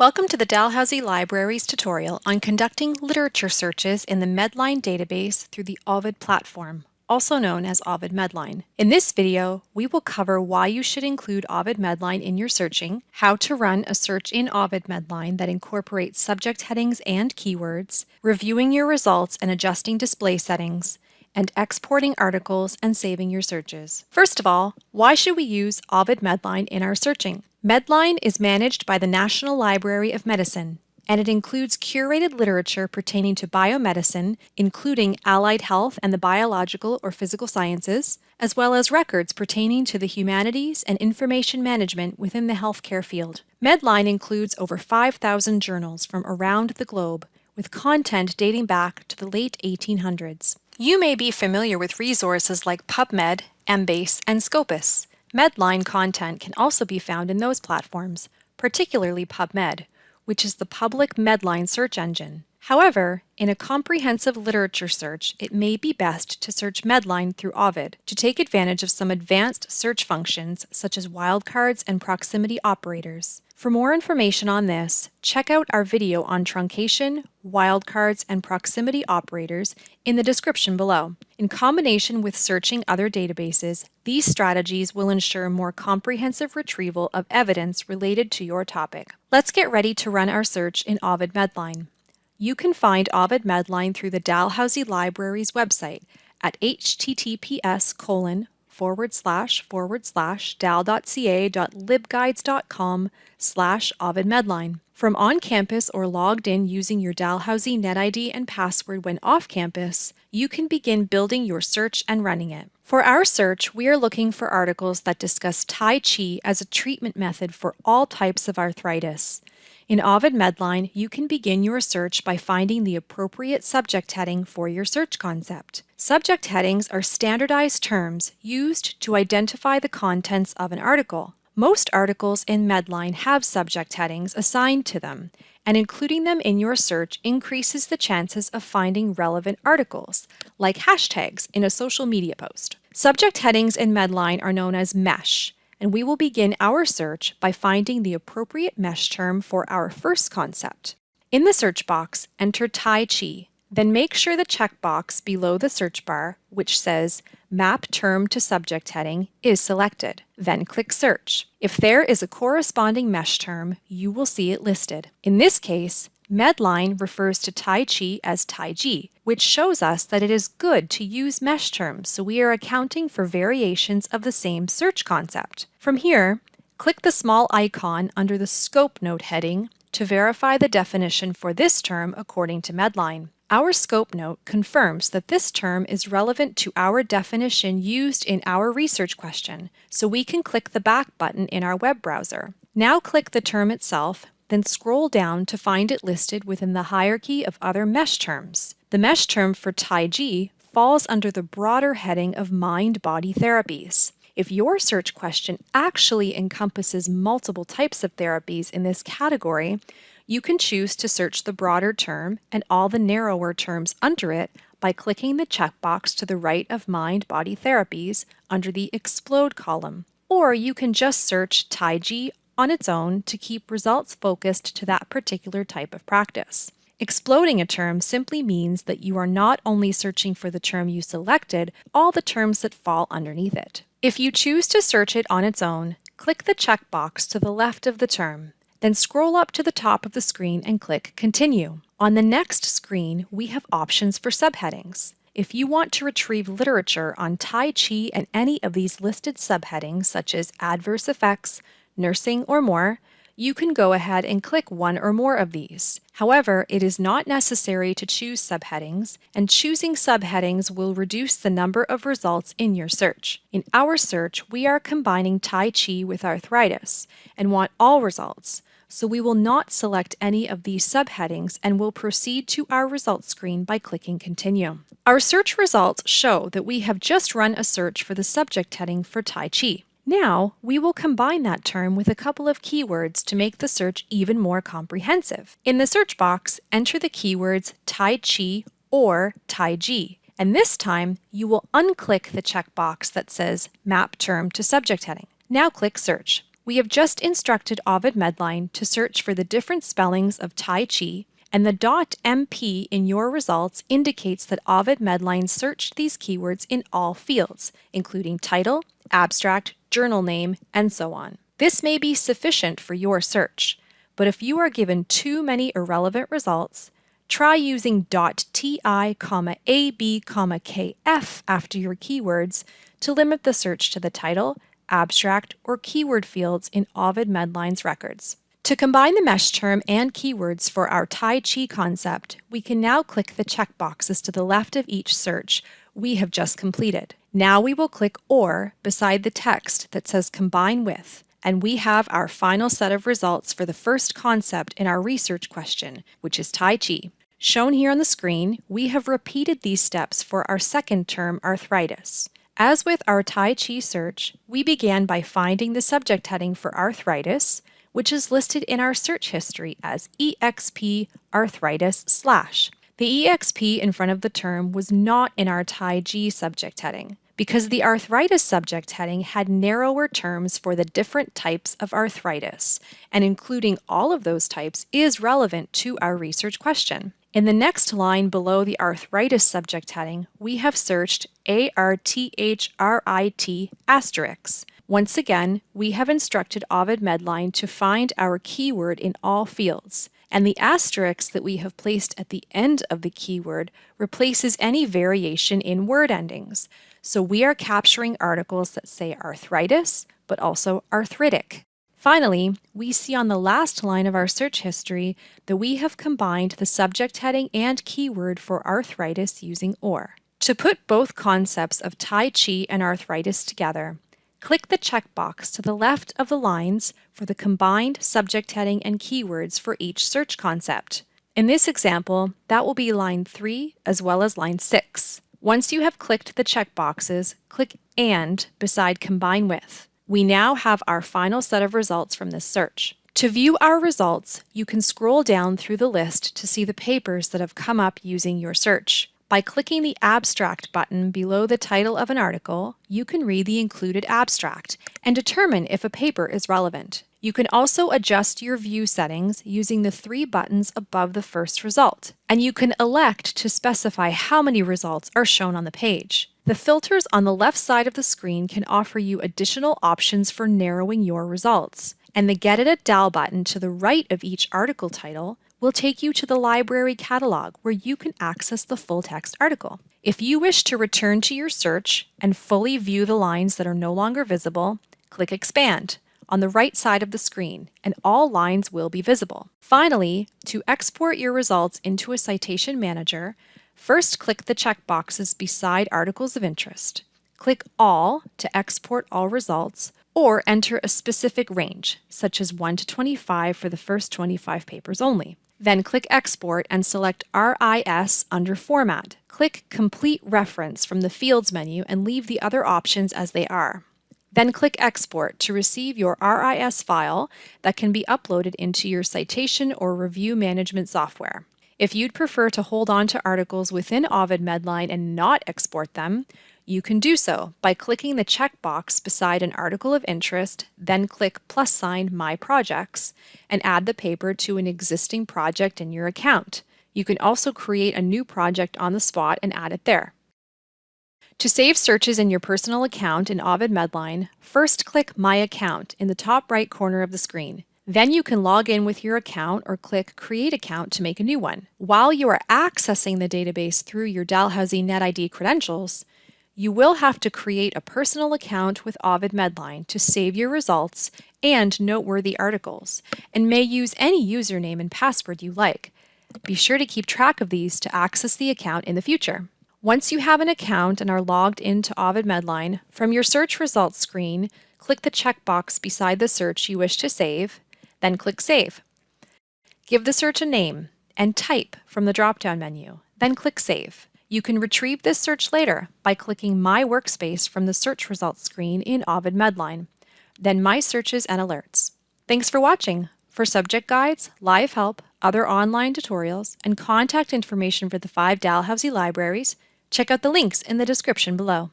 Welcome to the Dalhousie Libraries tutorial on conducting literature searches in the Medline database through the Ovid platform, also known as Ovid Medline. In this video, we will cover why you should include Ovid Medline in your searching, how to run a search in Ovid Medline that incorporates subject headings and keywords, reviewing your results and adjusting display settings, and exporting articles and saving your searches. First of all, why should we use Ovid Medline in our searching? Medline is managed by the National Library of Medicine, and it includes curated literature pertaining to biomedicine, including allied health and the biological or physical sciences, as well as records pertaining to the humanities and information management within the healthcare field. Medline includes over 5,000 journals from around the globe, with content dating back to the late 1800s. You may be familiar with resources like PubMed, Embase, and Scopus. Medline content can also be found in those platforms, particularly PubMed, which is the public Medline search engine. However, in a comprehensive literature search, it may be best to search Medline through Ovid to take advantage of some advanced search functions such as wildcards and proximity operators. For more information on this, check out our video on truncation, wildcards, and proximity operators in the description below. In combination with searching other databases, these strategies will ensure more comprehensive retrieval of evidence related to your topic. Let's get ready to run our search in Ovid Medline. You can find Ovid Medline through the Dalhousie Library's website at https colon forward slash forward slash dal.ca.libguides.com slash Ovid Medline. From on campus or logged in using your Dalhousie NetID and password when off campus, you can begin building your search and running it. For our search, we are looking for articles that discuss Tai Chi as a treatment method for all types of arthritis. In Ovid Medline, you can begin your search by finding the appropriate subject heading for your search concept. Subject headings are standardized terms used to identify the contents of an article. Most articles in Medline have subject headings assigned to them, and including them in your search increases the chances of finding relevant articles, like hashtags in a social media post. Subject headings in Medline are known as MESH, and we will begin our search by finding the appropriate mesh term for our first concept. In the search box, enter Tai Chi, then make sure the checkbox below the search bar, which says Map Term to Subject heading, is selected. Then click Search. If there is a corresponding mesh term, you will see it listed. In this case, Medline refers to Tai Chi as Taiji, which shows us that it is good to use mesh terms so we are accounting for variations of the same search concept. From here, click the small icon under the Scope Note heading to verify the definition for this term according to Medline. Our scope note confirms that this term is relevant to our definition used in our research question, so we can click the back button in our web browser. Now click the term itself then scroll down to find it listed within the hierarchy of other mesh terms. The mesh term for Taiji falls under the broader heading of mind-body therapies. If your search question actually encompasses multiple types of therapies in this category, you can choose to search the broader term and all the narrower terms under it by clicking the checkbox to the right of Mind-Body Therapies under the Explode column. Or you can just search Taiji on its own to keep results focused to that particular type of practice. Exploding a term simply means that you are not only searching for the term you selected, all the terms that fall underneath it. If you choose to search it on its own, click the checkbox to the left of the term. Then scroll up to the top of the screen and click Continue. On the next screen, we have options for subheadings. If you want to retrieve literature on Tai Chi and any of these listed subheadings, such as adverse effects, nursing, or more, you can go ahead and click one or more of these. However, it is not necessary to choose subheadings, and choosing subheadings will reduce the number of results in your search. In our search, we are combining Tai Chi with arthritis and want all results, so we will not select any of these subheadings and will proceed to our results screen by clicking Continue. Our search results show that we have just run a search for the subject heading for Tai Chi. Now, we will combine that term with a couple of keywords to make the search even more comprehensive. In the search box, enter the keywords Tai Chi or Taiji, and this time you will unclick the checkbox that says Map Term to Subject Heading. Now click Search. We have just instructed Ovid Medline to search for the different spellings of Tai Chi, and the dot .mp in your results indicates that Ovid Medline searched these keywords in all fields, including title, abstract, journal name, and so on. This may be sufficient for your search, but if you are given too many irrelevant results, try using .ti, ab, kf after your keywords to limit the search to the title, abstract, or keyword fields in Ovid Medline's records. To combine the mesh term and keywords for our Tai Chi concept, we can now click the checkboxes to the left of each search we have just completed. Now we will click OR beside the text that says Combine With, and we have our final set of results for the first concept in our research question, which is Tai Chi. Shown here on the screen, we have repeated these steps for our second term, arthritis. As with our Tai Chi search, we began by finding the subject heading for arthritis, which is listed in our search history as EXP arthritis slash. The EXP in front of the term was not in our Tai Chi subject heading because the arthritis subject heading had narrower terms for the different types of arthritis, and including all of those types is relevant to our research question. In the next line below the arthritis subject heading, we have searched ARTHRIT asterisk. Once again, we have instructed Ovid Medline to find our keyword in all fields, and the asterisk that we have placed at the end of the keyword replaces any variation in word endings. So we are capturing articles that say arthritis, but also arthritic. Finally, we see on the last line of our search history that we have combined the subject heading and keyword for arthritis using OR. To put both concepts of Tai Chi and arthritis together, click the checkbox to the left of the lines for the combined subject heading and keywords for each search concept. In this example, that will be line 3 as well as line 6. Once you have clicked the checkboxes, click AND beside Combine With we now have our final set of results from this search. To view our results, you can scroll down through the list to see the papers that have come up using your search. By clicking the Abstract button below the title of an article, you can read the included abstract and determine if a paper is relevant. You can also adjust your view settings using the three buttons above the first result, and you can elect to specify how many results are shown on the page. The filters on the left side of the screen can offer you additional options for narrowing your results, and the Get It at DAL button to the right of each article title will take you to the library catalog where you can access the full text article. If you wish to return to your search and fully view the lines that are no longer visible, click Expand on the right side of the screen, and all lines will be visible. Finally, to export your results into a citation manager, First, click the checkboxes beside articles of interest. Click All to export all results, or enter a specific range, such as 1 to 25 for the first 25 papers only. Then click Export and select RIS under Format. Click Complete Reference from the Fields menu and leave the other options as they are. Then click Export to receive your RIS file that can be uploaded into your citation or review management software. If you'd prefer to hold on to articles within Ovid Medline and not export them, you can do so by clicking the checkbox beside an article of interest, then click plus sign My Projects, and add the paper to an existing project in your account. You can also create a new project on the spot and add it there. To save searches in your personal account in Ovid Medline, first click My Account in the top right corner of the screen. Then you can log in with your account or click Create Account to make a new one. While you are accessing the database through your Dalhousie NetID credentials, you will have to create a personal account with Ovid Medline to save your results and noteworthy articles, and may use any username and password you like. Be sure to keep track of these to access the account in the future. Once you have an account and are logged into Ovid Medline, from your search results screen, click the checkbox beside the search you wish to save, then click Save. Give the search a name and type from the drop-down menu, then click Save. You can retrieve this search later by clicking My Workspace from the search results screen in Ovid Medline, then My Searches and Alerts. Thanks for watching. For subject guides, live help, other online tutorials, and contact information for the five Dalhousie libraries, check out the links in the description below.